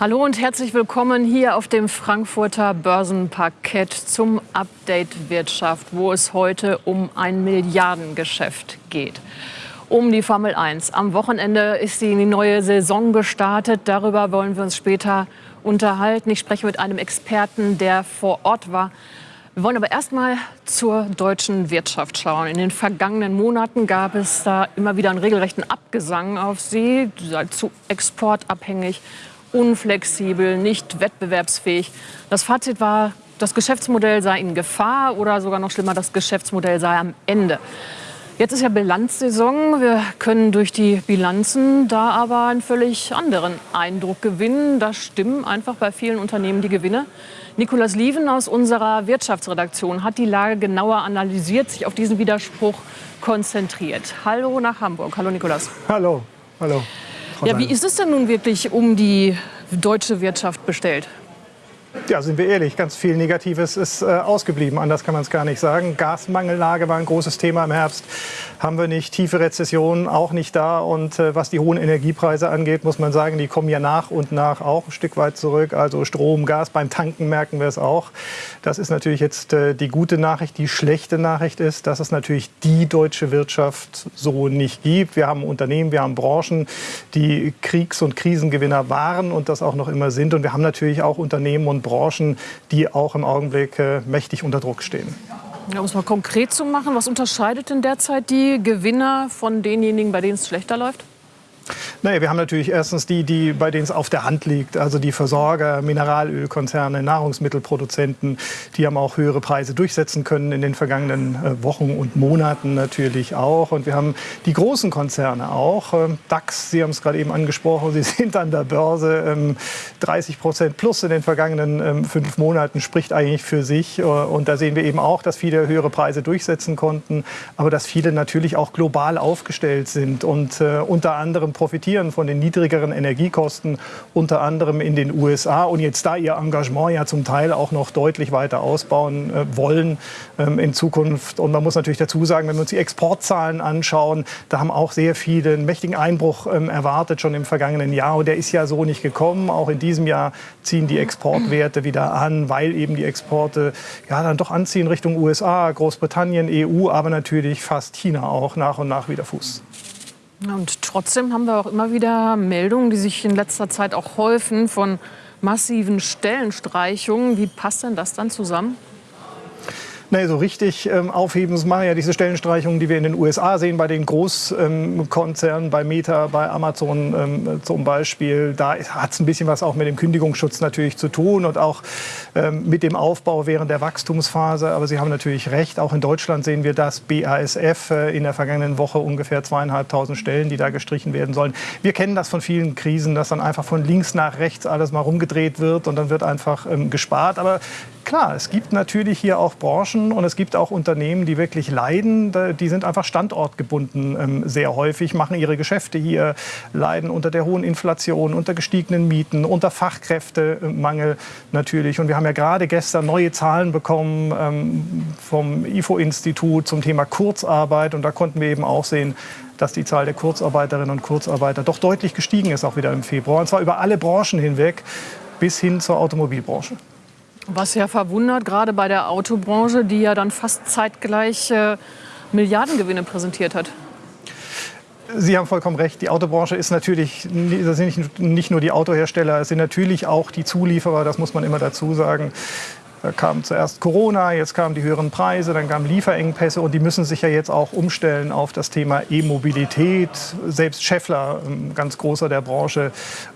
Hallo und herzlich willkommen hier auf dem Frankfurter Börsenparkett zum Update Wirtschaft, wo es heute um ein Milliardengeschäft geht. Um die Formel 1. Am Wochenende ist die neue Saison gestartet. Darüber wollen wir uns später unterhalten. Ich spreche mit einem Experten, der vor Ort war. Wir wollen aber erst mal zur deutschen Wirtschaft schauen. In den vergangenen Monaten gab es da immer wieder einen regelrechten Abgesang auf sie, zu exportabhängig unflexibel, nicht wettbewerbsfähig. Das Fazit war, das Geschäftsmodell sei in Gefahr oder sogar noch schlimmer, das Geschäftsmodell sei am Ende. Jetzt ist ja Bilanzsaison. Wir können durch die Bilanzen da aber einen völlig anderen Eindruck gewinnen. Da stimmen einfach bei vielen Unternehmen die Gewinne. Nikolas Lieven aus unserer Wirtschaftsredaktion hat die Lage genauer analysiert, sich auf diesen Widerspruch konzentriert. Hallo nach Hamburg. Hallo Nikolas. Hallo. Hallo. Ja, wie ist es denn nun wirklich um die deutsche Wirtschaft bestellt? Ja, sind wir ehrlich, ganz viel Negatives ist äh, ausgeblieben. Anders kann man es gar nicht sagen. Gasmangellage war ein großes Thema im Herbst. Haben wir nicht. Tiefe Rezession auch nicht da. Und äh, was die hohen Energiepreise angeht, muss man sagen, die kommen ja nach und nach auch ein Stück weit zurück. Also Strom, Gas, beim Tanken merken wir es auch. Das ist natürlich jetzt äh, die gute Nachricht. Die schlechte Nachricht ist, dass es natürlich die deutsche Wirtschaft so nicht gibt. Wir haben Unternehmen, wir haben Branchen, die Kriegs- und Krisengewinner waren und das auch noch immer sind. Und wir haben natürlich auch Unternehmen und Branchen, die auch im Augenblick äh, mächtig unter Druck stehen. Ja, um es mal konkret zu machen, was unterscheidet denn derzeit die Gewinner von denjenigen, bei denen es schlechter läuft? Naja, wir haben natürlich erstens die, die, bei denen es auf der Hand liegt, also die Versorger, Mineralölkonzerne, Nahrungsmittelproduzenten, die haben auch höhere Preise durchsetzen können in den vergangenen äh, Wochen und Monaten natürlich auch. Und wir haben die großen Konzerne auch. Ähm, DAX, Sie haben es gerade eben angesprochen, Sie sind an der Börse. 30 ähm, Prozent plus in den vergangenen ähm, fünf Monaten spricht eigentlich für sich. Äh, und da sehen wir eben auch, dass viele höhere Preise durchsetzen konnten, aber dass viele natürlich auch global aufgestellt sind und äh, unter anderem profitieren von den niedrigeren Energiekosten, unter anderem in den USA und jetzt da ihr Engagement ja zum Teil auch noch deutlich weiter ausbauen äh, wollen ähm, in Zukunft. Und man muss natürlich dazu sagen, wenn wir uns die Exportzahlen anschauen, da haben auch sehr viele einen mächtigen Einbruch ähm, erwartet schon im vergangenen Jahr und der ist ja so nicht gekommen. Auch in diesem Jahr ziehen die Exportwerte wieder an, weil eben die Exporte ja dann doch anziehen Richtung USA, Großbritannien, EU, aber natürlich fast China auch nach und nach wieder Fuß. Und trotzdem haben wir auch immer wieder Meldungen, die sich in letzter Zeit auch häufen von massiven Stellenstreichungen. Wie passt denn das dann zusammen? Nee, so richtig ähm, aufheben das machen ja diese Stellenstreichungen, die wir in den USA sehen, bei den Großkonzernen, bei Meta, bei Amazon ähm, zum Beispiel. Da hat es ein bisschen was auch mit dem Kündigungsschutz natürlich zu tun und auch ähm, mit dem Aufbau während der Wachstumsphase. Aber Sie haben natürlich recht, auch in Deutschland sehen wir das BASF äh, in der vergangenen Woche ungefähr zweieinhalbtausend Stellen, die da gestrichen werden sollen. Wir kennen das von vielen Krisen, dass dann einfach von links nach rechts alles mal rumgedreht wird und dann wird einfach ähm, gespart. Aber klar, es gibt natürlich hier auch Branchen und es gibt auch Unternehmen, die wirklich leiden. Die sind einfach standortgebunden ähm, sehr häufig, machen ihre Geschäfte hier, leiden unter der hohen Inflation, unter gestiegenen Mieten, unter Fachkräftemangel natürlich. Und wir haben ja gerade gestern neue Zahlen bekommen ähm, vom IFO-Institut zum Thema Kurzarbeit. Und da konnten wir eben auch sehen, dass die Zahl der Kurzarbeiterinnen und Kurzarbeiter doch deutlich gestiegen ist, auch wieder im Februar. Und zwar über alle Branchen hinweg bis hin zur Automobilbranche. Was ja verwundert, gerade bei der Autobranche, die ja dann fast zeitgleich äh, Milliardengewinne präsentiert hat. Sie haben vollkommen recht. Die Autobranche ist natürlich, das sind nicht nur die Autohersteller, es sind natürlich auch die Zulieferer, das muss man immer dazu sagen. Da kam zuerst Corona, jetzt kamen die höheren Preise, dann kamen Lieferengpässe und die müssen sich ja jetzt auch umstellen auf das Thema E-Mobilität. Selbst Scheffler, ein ganz großer der Branche,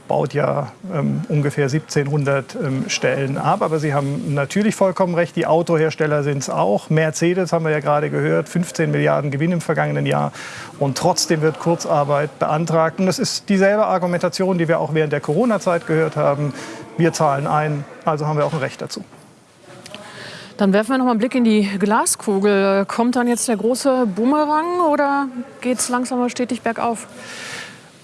baut ja ähm, ungefähr 1700 ähm, Stellen ab. Aber Sie haben natürlich vollkommen recht, die Autohersteller sind es auch. Mercedes haben wir ja gerade gehört, 15 Milliarden Gewinn im vergangenen Jahr. Und trotzdem wird Kurzarbeit beantragt. Und das ist dieselbe Argumentation, die wir auch während der Corona-Zeit gehört haben. Wir zahlen ein, also haben wir auch ein Recht dazu. Dann werfen wir noch mal einen Blick in die Glaskugel. Kommt dann jetzt der große Bumerang oder geht es langsam aber stetig bergauf?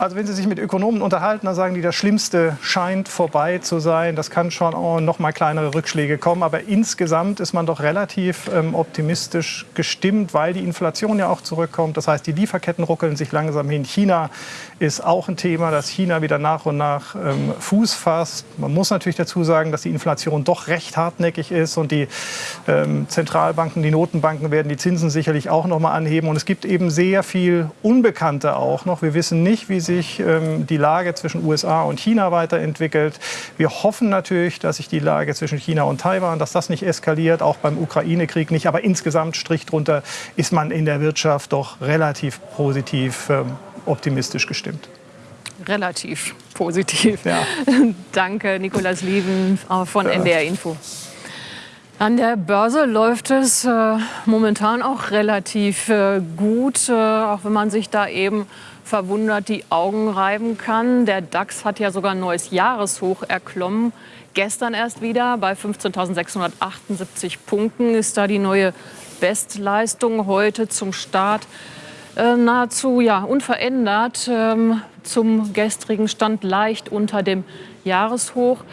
Also wenn Sie sich mit Ökonomen unterhalten, dann sagen die, das Schlimmste scheint vorbei zu sein. Das kann schon auch noch mal kleinere Rückschläge kommen. Aber insgesamt ist man doch relativ ähm, optimistisch gestimmt, weil die Inflation ja auch zurückkommt. Das heißt, die Lieferketten ruckeln sich langsam hin. China ist auch ein Thema, dass China wieder nach und nach ähm, Fuß fasst. Man muss natürlich dazu sagen, dass die Inflation doch recht hartnäckig ist und die ähm, Zentralbanken, die Notenbanken werden die Zinsen sicherlich auch noch mal anheben. Und es gibt eben sehr viel Unbekannte auch noch. Wir wissen nicht, wie sich ähm, die Lage zwischen USA und China weiterentwickelt. Wir hoffen natürlich, dass sich die Lage zwischen China und Taiwan, dass das nicht eskaliert, auch beim Ukraine-Krieg nicht. Aber insgesamt, Strich drunter, ist man in der Wirtschaft doch relativ positiv ähm, optimistisch gestimmt. Relativ positiv. Ja. Danke, Nikolas Lieven äh, von ja. NDR Info. An der Börse läuft es äh, momentan auch relativ äh, gut, äh, auch wenn man sich da eben verwundert die Augen reiben kann. Der DAX hat ja sogar ein neues Jahreshoch erklommen. Gestern erst wieder bei 15.678 Punkten ist da die neue Bestleistung heute zum Start äh, nahezu ja, unverändert ähm, zum gestrigen Stand leicht unter dem Jahreshoch.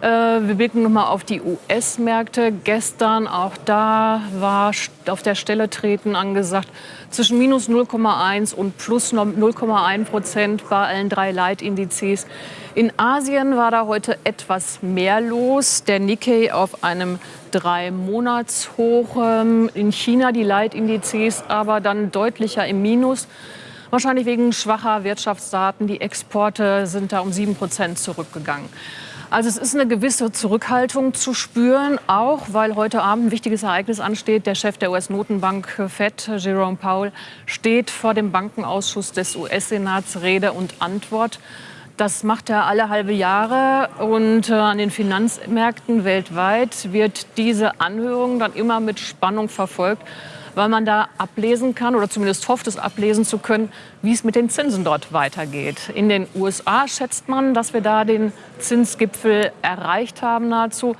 Äh, wir blicken noch mal auf die US-Märkte. Gestern auch da war auf der Stelle treten angesagt zwischen minus 0,1 und plus 0,1 Prozent bei allen drei Leitindizes. In Asien war da heute etwas mehr los. Der Nikkei auf einem Drei-Monats-Hoch. Ähm, in China die Leitindizes aber dann deutlicher im Minus. Wahrscheinlich wegen schwacher Wirtschaftsdaten. Die Exporte sind da um 7 Prozent zurückgegangen. Also es ist eine gewisse Zurückhaltung zu spüren, auch weil heute Abend ein wichtiges Ereignis ansteht. Der Chef der US-Notenbank Fed, Jerome Powell, steht vor dem Bankenausschuss des US-Senats Rede und Antwort. Das macht er alle halbe Jahre und äh, an den Finanzmärkten weltweit wird diese Anhörung dann immer mit Spannung verfolgt weil man da ablesen kann oder zumindest hofft es ablesen zu können, wie es mit den Zinsen dort weitergeht. In den USA schätzt man, dass wir da den Zinsgipfel erreicht haben nahezu.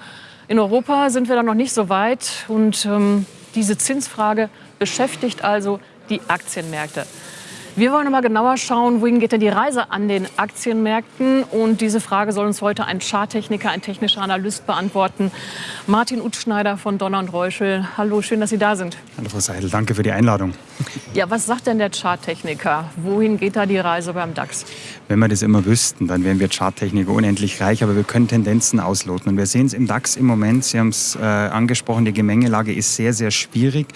In Europa sind wir da noch nicht so weit und ähm, diese Zinsfrage beschäftigt also die Aktienmärkte. Wir wollen aber genauer schauen, wohin geht denn die Reise an den Aktienmärkten? Und diese Frage soll uns heute ein Charttechniker, ein technischer Analyst beantworten. Martin Utschneider von Donner und Reuschel. Hallo, schön, dass Sie da sind. Hallo Frau Seidel, danke für die Einladung. Ja, was sagt denn der Charttechniker? Wohin geht da die Reise beim DAX? Wenn wir das immer wüssten, dann wären wir Charttechniker unendlich reich, aber wir können Tendenzen ausloten. Und wir sehen es im DAX im Moment, Sie haben es äh, angesprochen, die Gemengelage ist sehr, sehr schwierig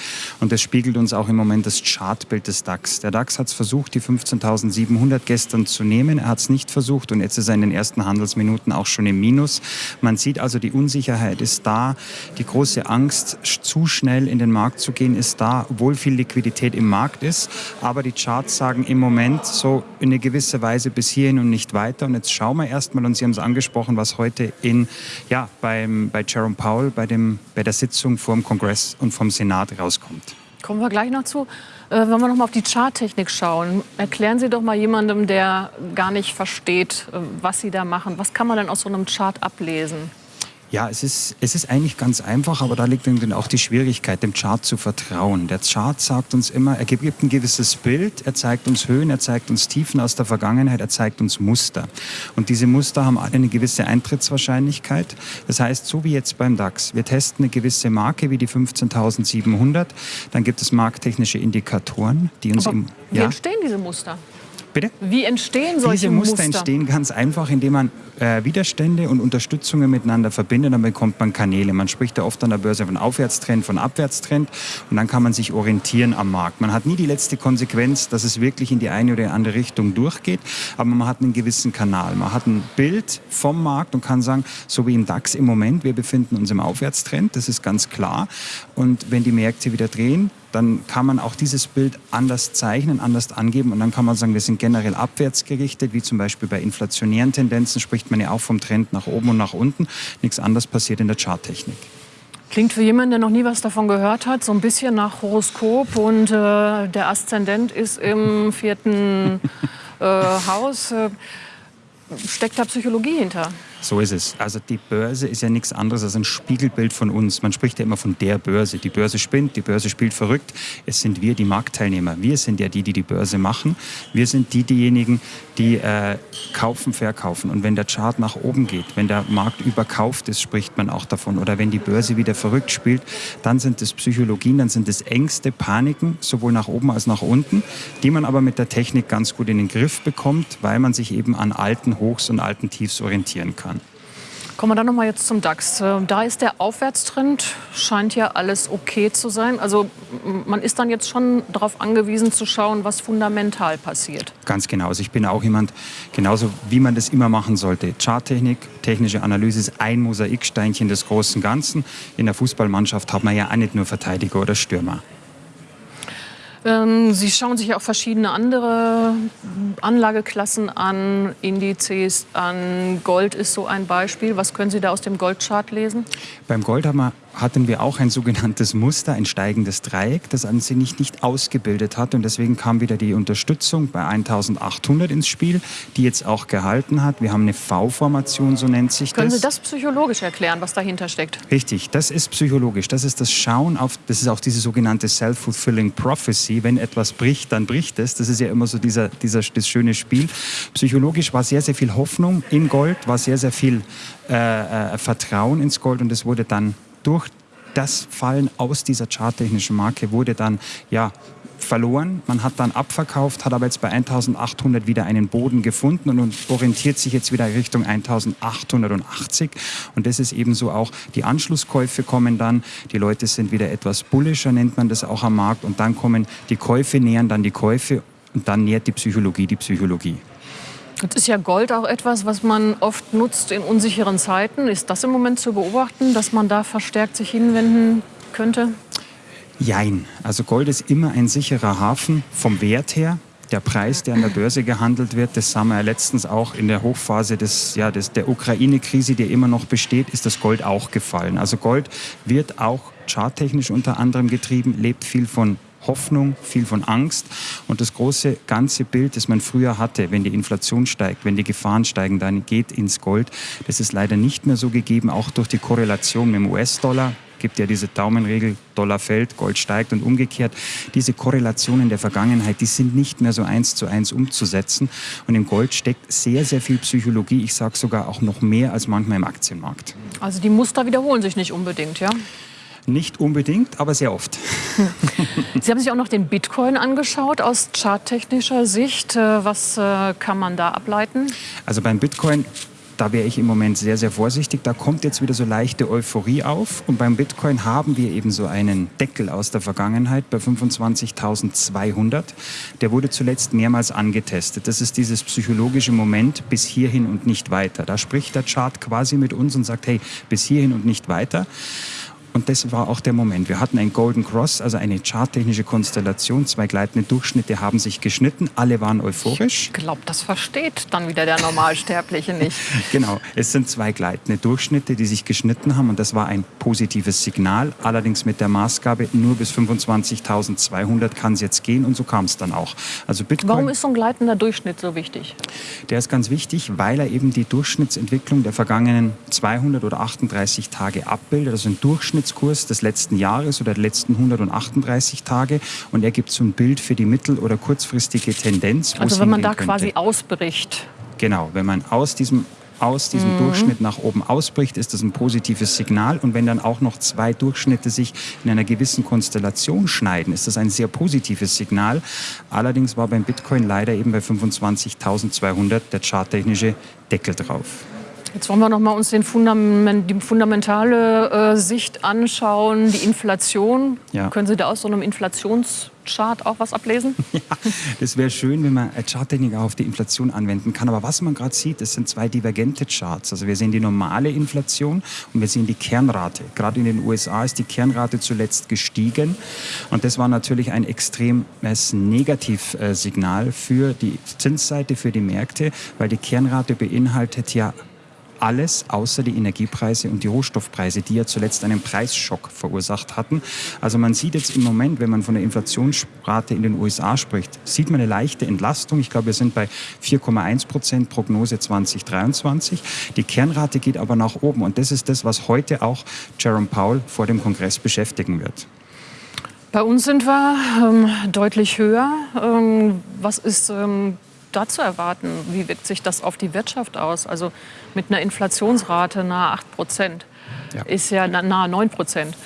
und das spiegelt uns auch im Moment das Chartbild des DAX. Der DAX hat es versucht, die 15.700 gestern zu nehmen, er hat es nicht versucht und jetzt ist er in den ersten Handelsminuten auch schon im Minus. Man sieht also, die Unsicherheit ist da, die große Angst, zu schnell in den Markt zu gehen, ist da, obwohl viel Liquidität im Markt ist. Aber die Charts sagen im Moment so in eine gewisse Weise bis bis hierhin und nicht weiter. Und jetzt schauen wir erstmal, und Sie haben es angesprochen, was heute in, ja, beim, bei Jerome Powell bei, dem, bei der Sitzung vor dem Kongress und vom Senat rauskommt. Kommen wir gleich noch zu. Äh, wenn wir noch mal auf die Charttechnik schauen, erklären Sie doch mal jemandem, der gar nicht versteht, äh, was Sie da machen. Was kann man denn aus so einem Chart ablesen? Ja, es ist, es ist eigentlich ganz einfach, aber da liegt dann auch die Schwierigkeit, dem Chart zu vertrauen. Der Chart sagt uns immer, er gibt ein gewisses Bild, er zeigt uns Höhen, er zeigt uns Tiefen aus der Vergangenheit, er zeigt uns Muster. Und diese Muster haben alle eine gewisse Eintrittswahrscheinlichkeit. Das heißt, so wie jetzt beim DAX, wir testen eine gewisse Marke wie die 15.700, dann gibt es markttechnische Indikatoren, die uns aber im... Wie ja? entstehen diese Muster? Bitte? Wie entstehen solche Diese Muster? Muster entstehen ganz einfach, indem man äh, Widerstände und Unterstützungen miteinander verbindet. Dann bekommt man Kanäle. Man spricht ja oft an der Börse von Aufwärtstrend, von Abwärtstrend. Und dann kann man sich orientieren am Markt. Man hat nie die letzte Konsequenz, dass es wirklich in die eine oder andere Richtung durchgeht. Aber man hat einen gewissen Kanal. Man hat ein Bild vom Markt und kann sagen, so wie im DAX im Moment, wir befinden uns im Aufwärtstrend. Das ist ganz klar. Und wenn die Märkte wieder drehen, dann kann man auch dieses Bild anders zeichnen, anders angeben und dann kann man sagen, wir sind generell abwärts gerichtet, wie zum Beispiel bei inflationären Tendenzen spricht man ja auch vom Trend nach oben und nach unten. Nichts anderes passiert in der Charttechnik. Klingt für jemanden, der noch nie was davon gehört hat, so ein bisschen nach Horoskop und äh, der Aszendent ist im vierten äh, Haus. Äh, steckt da Psychologie hinter? So ist es. Also die Börse ist ja nichts anderes als ein Spiegelbild von uns. Man spricht ja immer von der Börse. Die Börse spinnt, die Börse spielt verrückt. Es sind wir, die Marktteilnehmer. Wir sind ja die, die die Börse machen. Wir sind die, diejenigen, die äh, kaufen, verkaufen. Und wenn der Chart nach oben geht, wenn der Markt überkauft ist, spricht man auch davon. Oder wenn die Börse wieder verrückt spielt, dann sind es Psychologien, dann sind es Ängste, Paniken, sowohl nach oben als nach unten, die man aber mit der Technik ganz gut in den Griff bekommt, weil man sich eben an alten Hochs und alten Tiefs orientieren kann. Kommen wir dann noch mal jetzt zum DAX. Äh, da ist der Aufwärtstrend, scheint ja alles okay zu sein. Also man ist dann jetzt schon darauf angewiesen zu schauen, was fundamental passiert. Ganz genau. Also ich bin auch jemand, genauso wie man das immer machen sollte. Charttechnik, technische Analyse ist ein Mosaiksteinchen des großen Ganzen. In der Fußballmannschaft hat man ja auch nicht nur Verteidiger oder Stürmer. Ähm, Sie schauen sich auch verschiedene andere Anlageklassen an, Indizes an. Gold ist so ein Beispiel. Was können Sie da aus dem Goldchart lesen? Beim Gold haben wir hatten wir auch ein sogenanntes Muster, ein steigendes Dreieck, das an sich nicht, nicht ausgebildet hat. Und deswegen kam wieder die Unterstützung bei 1800 ins Spiel, die jetzt auch gehalten hat. Wir haben eine V-Formation, so nennt sich Können das. Sie das psychologisch erklären, was dahinter steckt? Richtig, das ist psychologisch. Das ist das Schauen auf, das ist auch diese sogenannte Self-Fulfilling Prophecy. Wenn etwas bricht, dann bricht es. Das ist ja immer so dieser, dieser, das schöne Spiel. Psychologisch war sehr, sehr viel Hoffnung in Gold, war sehr, sehr viel äh, äh, Vertrauen ins Gold und es wurde dann durch das Fallen aus dieser charttechnischen Marke wurde dann ja verloren. Man hat dann abverkauft, hat aber jetzt bei 1800 wieder einen Boden gefunden und orientiert sich jetzt wieder Richtung 1880. Und das ist ebenso auch, die Anschlusskäufe kommen dann, die Leute sind wieder etwas bullischer, nennt man das auch am Markt. Und dann kommen die Käufe, nähern dann die Käufe und dann nähert die Psychologie die Psychologie. Jetzt ist ja Gold auch etwas, was man oft nutzt in unsicheren Zeiten. Ist das im Moment zu beobachten, dass man da verstärkt sich hinwenden könnte? Jein. Also Gold ist immer ein sicherer Hafen vom Wert her. Der Preis, der an der Börse gehandelt wird, das sah wir ja letztens auch in der Hochphase des, ja, des, der Ukraine-Krise, die immer noch besteht, ist das Gold auch gefallen. Also Gold wird auch charttechnisch unter anderem getrieben, lebt viel von Hoffnung, viel von Angst. Und das große ganze Bild, das man früher hatte, wenn die Inflation steigt, wenn die Gefahren steigen, dann geht ins Gold. Das ist leider nicht mehr so gegeben, auch durch die Korrelation mit dem US-Dollar gibt ja diese Daumenregel, Dollar fällt, Gold steigt und umgekehrt. Diese Korrelationen der Vergangenheit, die sind nicht mehr so eins zu eins umzusetzen. Und im Gold steckt sehr, sehr viel Psychologie. Ich sage sogar auch noch mehr als manchmal im Aktienmarkt. Also die Muster wiederholen sich nicht unbedingt, ja? Nicht unbedingt, aber sehr oft. Sie haben sich auch noch den Bitcoin angeschaut aus charttechnischer Sicht. Äh, was äh, kann man da ableiten? Also beim Bitcoin da wäre ich im Moment sehr, sehr vorsichtig. Da kommt jetzt wieder so leichte Euphorie auf. Und beim Bitcoin haben wir eben so einen Deckel aus der Vergangenheit bei 25.200. Der wurde zuletzt mehrmals angetestet. Das ist dieses psychologische Moment bis hierhin und nicht weiter. Da spricht der Chart quasi mit uns und sagt, hey, bis hierhin und nicht weiter. Und das war auch der Moment. Wir hatten ein Golden Cross, also eine charttechnische Konstellation. Zwei gleitende Durchschnitte haben sich geschnitten. Alle waren euphorisch. Ich glaube, das versteht dann wieder der Normalsterbliche nicht. genau. Es sind zwei gleitende Durchschnitte, die sich geschnitten haben. Und das war ein positives Signal. Allerdings mit der Maßgabe, nur bis 25.200 kann es jetzt gehen. Und so kam es dann auch. Also Bitcoin, Warum ist so ein gleitender Durchschnitt so wichtig? Der ist ganz wichtig, weil er eben die Durchschnittsentwicklung der vergangenen 200 oder 38 Tage abbildet. Also ein Durchschnitt Durchschnittskurs des letzten Jahres oder der letzten 138 Tage und er gibt so ein Bild für die mittel- oder kurzfristige Tendenz. Also wenn man da könnte. quasi ausbricht. Genau, wenn man aus diesem aus diesem mhm. Durchschnitt nach oben ausbricht, ist das ein positives Signal. Und wenn dann auch noch zwei Durchschnitte sich in einer gewissen Konstellation schneiden, ist das ein sehr positives Signal. Allerdings war beim Bitcoin leider eben bei 25.200 der charttechnische Deckel drauf. Jetzt wollen wir noch mal uns den Fundament, die fundamentale äh, Sicht anschauen, die Inflation. Ja. Können Sie da aus so einem Inflationschart auch was ablesen? Ja, das wäre schön, wenn man Charttechnik auf die Inflation anwenden kann. Aber was man gerade sieht, das sind zwei divergente Charts. Also wir sehen die normale Inflation und wir sehen die Kernrate. Gerade in den USA ist die Kernrate zuletzt gestiegen. Und das war natürlich ein extremes Negativsignal für die Zinsseite, für die Märkte, weil die Kernrate beinhaltet ja alles außer die Energiepreise und die Rohstoffpreise, die ja zuletzt einen Preisschock verursacht hatten. Also man sieht jetzt im Moment, wenn man von der Inflationsrate in den USA spricht, sieht man eine leichte Entlastung. Ich glaube, wir sind bei 4,1 Prozent Prognose 2023. Die Kernrate geht aber nach oben und das ist das, was heute auch Jerome Powell vor dem Kongress beschäftigen wird. Bei uns sind wir ähm, deutlich höher. Ähm, was ist ähm, da zu erwarten? Wie wirkt sich das auf die Wirtschaft aus? Also mit einer Inflationsrate nahe 8 Prozent ja. ist ja nahe 9 Prozent.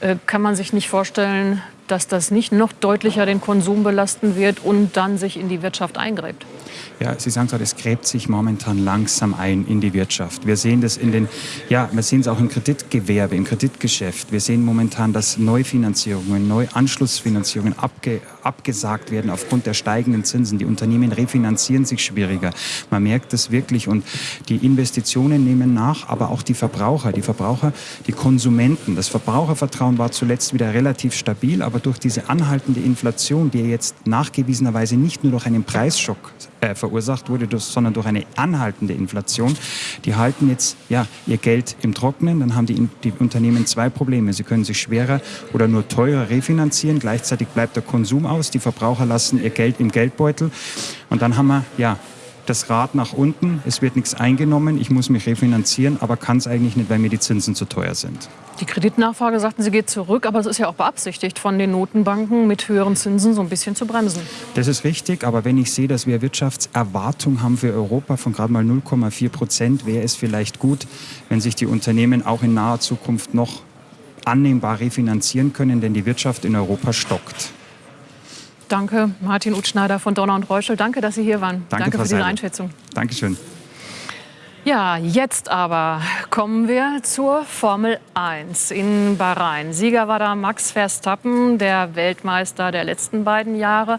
Äh, kann man sich nicht vorstellen, dass das nicht noch deutlicher den Konsum belasten wird und dann sich in die Wirtschaft eingräbt? Ja, Sie sagen gerade, es gräbt sich momentan langsam ein in die Wirtschaft. Wir sehen das in den, ja, wir sehen es auch im Kreditgewerbe, im Kreditgeschäft. Wir sehen momentan, dass Neufinanzierungen, Neuanschlussfinanzierungen abge, abgesagt werden aufgrund der steigenden Zinsen. Die Unternehmen refinanzieren sich schwieriger. Man merkt das wirklich und die Investitionen nehmen nach, aber auch die Verbraucher, die Verbraucher, die Konsumenten. Das Verbrauchervertrauen war zuletzt wieder relativ stabil, aber durch diese anhaltende Inflation, die jetzt nachgewiesenerweise nicht nur durch einen Preisschock äh, verursacht wurde, sondern durch eine anhaltende Inflation. Die halten jetzt ja, ihr Geld im Trocknen. Dann haben die, die Unternehmen zwei Probleme. Sie können sich schwerer oder nur teurer refinanzieren. Gleichzeitig bleibt der Konsum aus. Die Verbraucher lassen ihr Geld im Geldbeutel. Und dann haben wir ja, das Rad nach unten, es wird nichts eingenommen, ich muss mich refinanzieren, aber kann es eigentlich nicht, weil mir die Zinsen zu teuer sind. Die Kreditnachfrage, sagten Sie, geht zurück, aber es ist ja auch beabsichtigt von den Notenbanken mit höheren Zinsen so ein bisschen zu bremsen. Das ist richtig, aber wenn ich sehe, dass wir Wirtschaftserwartung haben für Europa von gerade mal 0,4 Prozent, wäre es vielleicht gut, wenn sich die Unternehmen auch in naher Zukunft noch annehmbar refinanzieren können, denn die Wirtschaft in Europa stockt. Danke, Martin Utschneider von Donner und Reuschel. Danke, dass Sie hier waren. Danke, Danke für diese Einschätzung. Dankeschön. Ja, jetzt aber kommen wir zur Formel 1 in Bahrain. Sieger war da Max Verstappen, der Weltmeister der letzten beiden Jahre.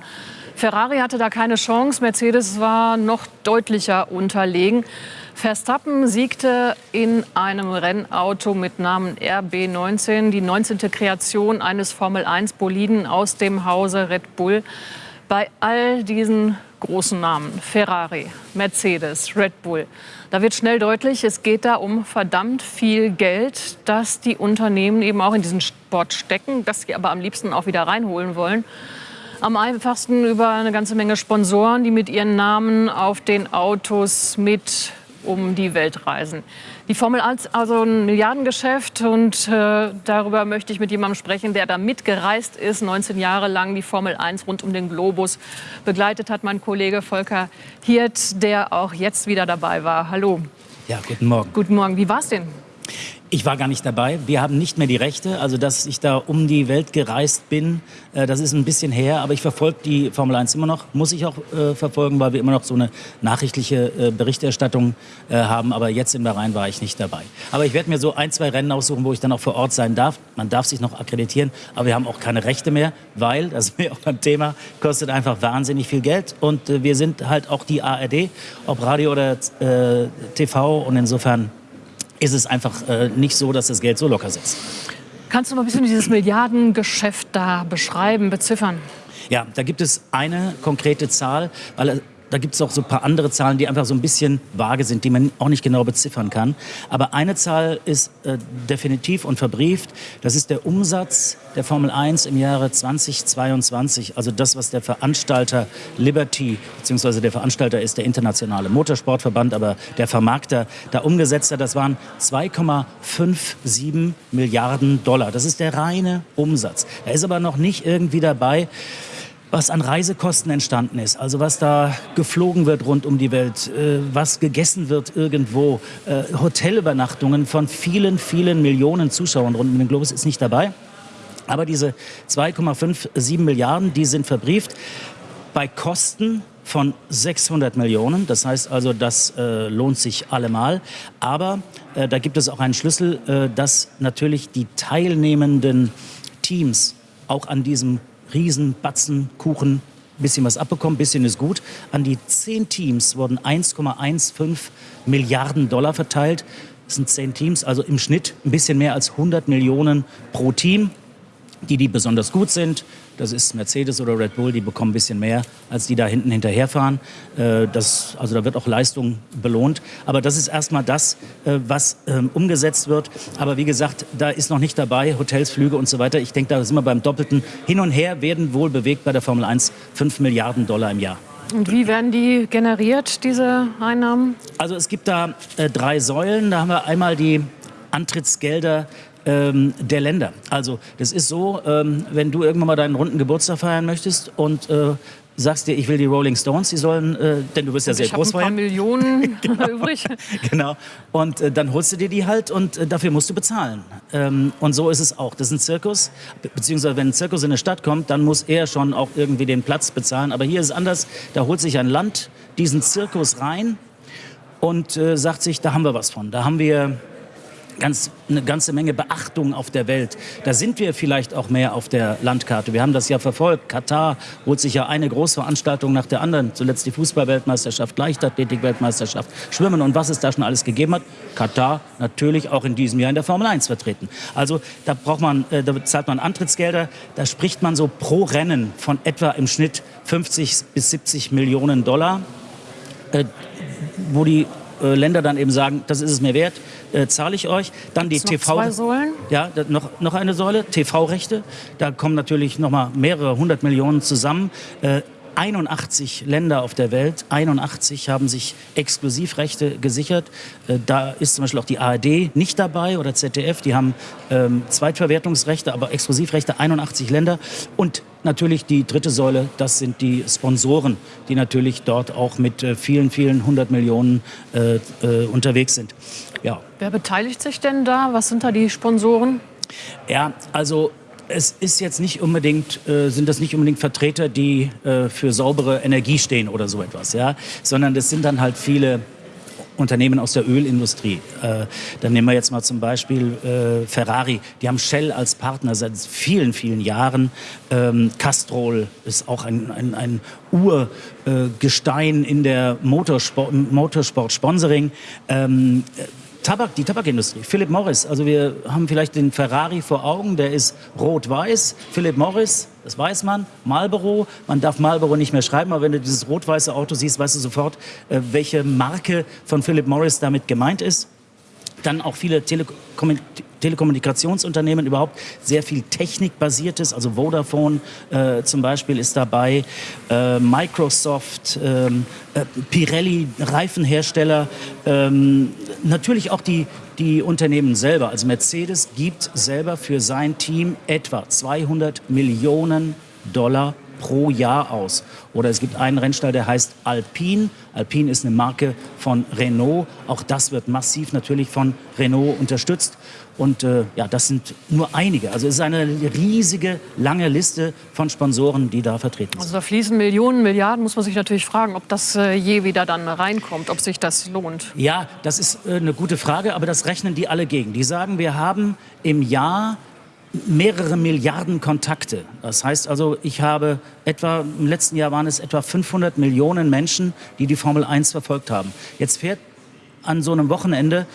Ferrari hatte da keine Chance, Mercedes war noch deutlicher unterlegen. Verstappen siegte in einem Rennauto mit Namen RB19, die 19. Kreation eines Formel-1-Boliden aus dem Hause Red Bull. Bei all diesen großen Namen, Ferrari, Mercedes, Red Bull, da wird schnell deutlich, es geht da um verdammt viel Geld, das die Unternehmen eben auch in diesen Sport stecken, das sie aber am liebsten auch wieder reinholen wollen. Am einfachsten über eine ganze Menge Sponsoren, die mit ihren Namen auf den Autos mit um die Welt reisen. Die Formel 1 also ein Milliardengeschäft und äh, darüber möchte ich mit jemandem sprechen, der da mitgereist ist, 19 Jahre lang die Formel 1 rund um den Globus begleitet hat, mein Kollege Volker Hirt, der auch jetzt wieder dabei war. Hallo. Ja, guten Morgen. Guten Morgen. Wie war es denn? Ich war gar nicht dabei. Wir haben nicht mehr die Rechte. Also, dass ich da um die Welt gereist bin, äh, das ist ein bisschen her. Aber ich verfolge die Formel 1 immer noch. Muss ich auch äh, verfolgen, weil wir immer noch so eine nachrichtliche äh, Berichterstattung äh, haben. Aber jetzt in Bahrain war ich nicht dabei. Aber ich werde mir so ein, zwei Rennen aussuchen, wo ich dann auch vor Ort sein darf. Man darf sich noch akkreditieren. Aber wir haben auch keine Rechte mehr, weil, das ist mir auch beim Thema, kostet einfach wahnsinnig viel Geld. Und äh, wir sind halt auch die ARD, ob Radio oder äh, TV. Und insofern ist es einfach äh, nicht so, dass das Geld so locker sitzt. Kannst du mal ein bisschen dieses Milliardengeschäft da beschreiben, beziffern? Ja, da gibt es eine konkrete Zahl, weil da gibt es auch so ein paar andere Zahlen, die einfach so ein bisschen vage sind, die man auch nicht genau beziffern kann. Aber eine Zahl ist äh, definitiv und verbrieft. Das ist der Umsatz der Formel 1 im Jahre 2022. Also das, was der Veranstalter Liberty, beziehungsweise der Veranstalter ist der Internationale Motorsportverband, aber der Vermarkter da umgesetzt hat, das waren 2,57 Milliarden Dollar. Das ist der reine Umsatz. Da ist aber noch nicht irgendwie dabei, was an Reisekosten entstanden ist, also was da geflogen wird rund um die Welt, äh, was gegessen wird irgendwo, äh, Hotelübernachtungen von vielen, vielen Millionen Zuschauern rund um den Globus ist nicht dabei. Aber diese 2,57 Milliarden, die sind verbrieft bei Kosten von 600 Millionen. Das heißt also, das äh, lohnt sich allemal. Aber äh, da gibt es auch einen Schlüssel, äh, dass natürlich die teilnehmenden Teams auch an diesem Riesenbatzen Kuchen bisschen was abbekommen, bisschen ist gut. An die zehn Teams wurden 1,15 Milliarden Dollar verteilt. Das sind zehn Teams, also im Schnitt ein bisschen mehr als 100 Millionen pro Team. Die, die besonders gut sind, das ist Mercedes oder Red Bull, die bekommen ein bisschen mehr, als die da hinten hinterherfahren. Äh, das, also da wird auch Leistung belohnt. Aber das ist erstmal das, äh, was ähm, umgesetzt wird. Aber wie gesagt, da ist noch nicht dabei, Hotels, Flüge und so weiter. Ich denke, da sind wir beim Doppelten. Hin und her werden wohl bewegt bei der Formel 1 5 Milliarden Dollar im Jahr. Und wie werden die generiert, diese Einnahmen? Also es gibt da äh, drei Säulen. Da haben wir einmal die Antrittsgelder ähm, der Länder. Also das ist so, ähm, wenn du irgendwann mal deinen runden Geburtstag feiern möchtest und äh, sagst dir, ich will die Rolling Stones, die sollen, äh, denn du bist ja sehr ich groß ein paar Millionen genau. übrig. genau. Und äh, dann holst du dir die halt und äh, dafür musst du bezahlen. Ähm, und so ist es auch. Das ist ein Zirkus, be beziehungsweise wenn ein Zirkus in eine Stadt kommt, dann muss er schon auch irgendwie den Platz bezahlen. Aber hier ist es anders. Da holt sich ein Land diesen Zirkus rein und äh, sagt sich, da haben wir was von. Da haben wir ganz, eine ganze Menge Beachtung auf der Welt. Da sind wir vielleicht auch mehr auf der Landkarte. Wir haben das ja verfolgt. Katar holt sich ja eine Großveranstaltung nach der anderen. Zuletzt die Fußballweltmeisterschaft, Leichtathletik-Weltmeisterschaft, Schwimmen und was es da schon alles gegeben hat. Katar natürlich auch in diesem Jahr in der Formel 1 vertreten. Also da braucht man, äh, da zahlt man Antrittsgelder. Da spricht man so pro Rennen von etwa im Schnitt 50 bis 70 Millionen Dollar, äh, wo die äh, Länder dann eben sagen, das ist es mir wert, äh, zahle ich euch. Dann die TV. Zwei Säulen? Ja, noch, noch eine Säule, TV-Rechte. Da kommen natürlich noch mal mehrere hundert Millionen zusammen. Äh, 81 Länder auf der Welt, 81 haben sich Exklusivrechte gesichert. Äh, da ist zum Beispiel auch die ARD nicht dabei oder ZDF. Die haben ähm, Zweitverwertungsrechte, aber Exklusivrechte 81 Länder. Und natürlich die dritte Säule, das sind die Sponsoren, die natürlich dort auch mit äh, vielen, vielen hundert Millionen äh, äh, unterwegs sind. Ja. Wer beteiligt sich denn da? Was sind da die Sponsoren? Ja, also es ist jetzt nicht unbedingt, äh, sind das nicht unbedingt Vertreter, die äh, für saubere Energie stehen oder so etwas, ja, sondern das sind dann halt viele Unternehmen aus der Ölindustrie. Äh, dann nehmen wir jetzt mal zum Beispiel äh, Ferrari. Die haben Shell als Partner seit vielen, vielen Jahren. Ähm, Castrol ist auch ein, ein, ein Urgestein in der Motorsport, Motorsport-Sponsoring. Ähm, Tabak, die Tabakindustrie. Philip Morris, also wir haben vielleicht den Ferrari vor Augen, der ist rot-weiß. Philip Morris, das weiß man. Marlboro, man darf Marlboro nicht mehr schreiben, aber wenn du dieses rot-weiße Auto siehst, weißt du sofort, äh, welche Marke von Philip Morris damit gemeint ist. Dann auch viele Telekom Telekommunikationsunternehmen überhaupt sehr viel Technikbasiertes, also Vodafone äh, zum Beispiel ist dabei, äh, Microsoft, ähm, äh, Pirelli, Reifenhersteller, ähm, natürlich auch die, die Unternehmen selber. Also Mercedes gibt selber für sein Team etwa 200 Millionen Dollar pro Jahr aus. Oder es gibt einen Rennstall, der heißt Alpine. Alpine ist eine Marke von Renault. Auch das wird massiv natürlich von Renault unterstützt. Und äh, ja, das sind nur einige. Also es ist eine riesige, lange Liste von Sponsoren, die da vertreten sind. Also da fließen Millionen, Milliarden. Muss man sich natürlich fragen, ob das äh, je wieder dann reinkommt, ob sich das lohnt. Ja, das ist äh, eine gute Frage, aber das rechnen die alle gegen. Die sagen, wir haben im Jahr mehrere Milliarden Kontakte. Das heißt also, ich habe etwa, im letzten Jahr waren es etwa 500 Millionen Menschen, die die Formel 1 verfolgt haben. Jetzt fährt an so einem Wochenende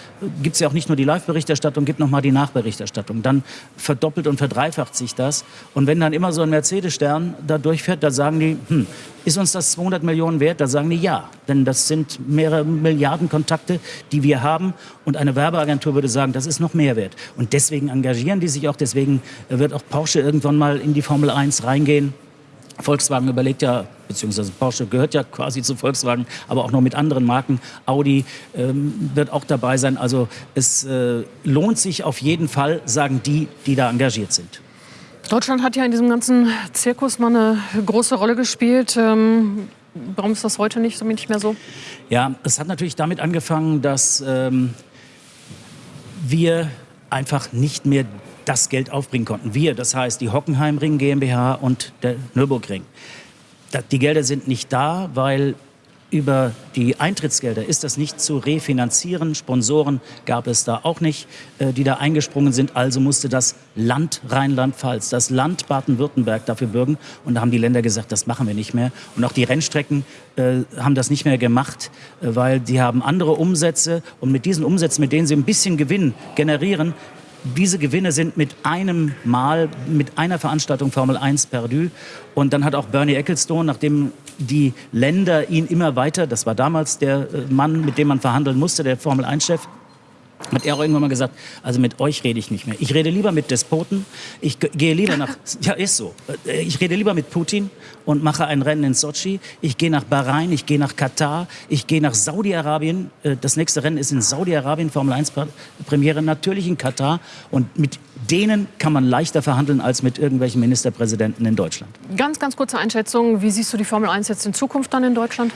gibt es ja auch nicht nur die Live-Berichterstattung, gibt noch mal die Nachberichterstattung. Dann verdoppelt und verdreifacht sich das. Und wenn dann immer so ein Mercedes-Stern da durchfährt, da sagen die, hm, ist uns das 200 Millionen wert? Da sagen die ja, denn das sind mehrere Milliarden Kontakte, die wir haben. Und eine Werbeagentur würde sagen, das ist noch mehr wert. Und deswegen engagieren die sich auch. Deswegen wird auch Porsche irgendwann mal in die Formel 1 reingehen. Volkswagen überlegt ja, beziehungsweise Porsche gehört ja quasi zu Volkswagen, aber auch noch mit anderen Marken. Audi ähm, wird auch dabei sein. Also es äh, lohnt sich auf jeden Fall, sagen die, die da engagiert sind. Deutschland hat ja in diesem ganzen Zirkus mal eine große Rolle gespielt. Ähm, warum ist das heute nicht, nicht mehr so? Ja, es hat natürlich damit angefangen, dass ähm, wir einfach nicht mehr das Geld aufbringen konnten. Wir, das heißt die Hockenheimring GmbH und der Nürburgring. Die Gelder sind nicht da, weil über die Eintrittsgelder ist das nicht zu refinanzieren. Sponsoren gab es da auch nicht, äh, die da eingesprungen sind. Also musste das Land Rheinland-Pfalz, das Land Baden-Württemberg dafür bürgen. Und da haben die Länder gesagt, das machen wir nicht mehr. Und auch die Rennstrecken äh, haben das nicht mehr gemacht, äh, weil die haben andere Umsätze. Und mit diesen Umsätzen, mit denen sie ein bisschen Gewinn generieren, diese Gewinne sind mit einem Mal, mit einer Veranstaltung Formel 1 perdu. Und dann hat auch Bernie Ecclestone, nachdem die Länder ihn immer weiter, das war damals der äh, Mann, mit dem man verhandeln musste, der Formel 1-Chef, hat er auch irgendwann mal gesagt, also mit euch rede ich nicht mehr. Ich rede lieber mit Despoten. Ich gehe lieber nach, ja ist so. Äh, ich rede lieber mit Putin und mache ein Rennen in Sochi. Ich gehe nach Bahrain, ich gehe nach Katar, ich gehe nach Saudi-Arabien. Äh, das nächste Rennen ist in Saudi-Arabien, Formel 1 Premiere, natürlich in Katar. Und mit denen kann man leichter verhandeln als mit irgendwelchen Ministerpräsidenten in Deutschland. Ganz, ganz kurze Einschätzung. Wie siehst du die Formel 1 jetzt in Zukunft dann in Deutschland?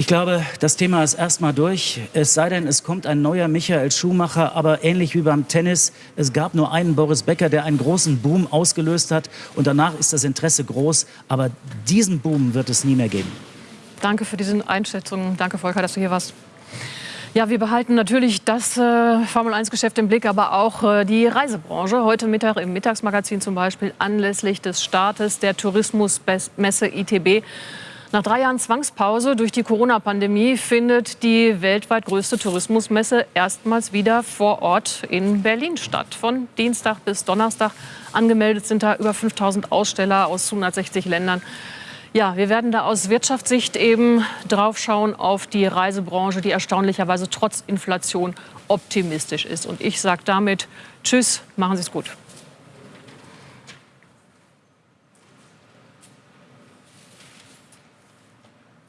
Ich glaube, das Thema ist erstmal durch. Es sei denn, es kommt ein neuer Michael Schumacher, aber ähnlich wie beim Tennis, es gab nur einen Boris Becker, der einen großen Boom ausgelöst hat und danach ist das Interesse groß, aber diesen Boom wird es nie mehr geben. Danke für diese Einschätzung. Danke, Volker, dass du hier warst. Ja, wir behalten natürlich das äh, Formel-1-Geschäft im Blick, aber auch äh, die Reisebranche. Heute Mittag im Mittagsmagazin zum Beispiel anlässlich des Startes der Tourismusmesse ITB nach drei Jahren Zwangspause durch die Corona-Pandemie findet die weltweit größte Tourismusmesse erstmals wieder vor Ort in Berlin statt. Von Dienstag bis Donnerstag angemeldet sind da über 5000 Aussteller aus 160 Ländern. Ja, wir werden da aus Wirtschaftssicht eben draufschauen auf die Reisebranche, die erstaunlicherweise trotz Inflation optimistisch ist. Und ich sage damit Tschüss, machen Sie es gut.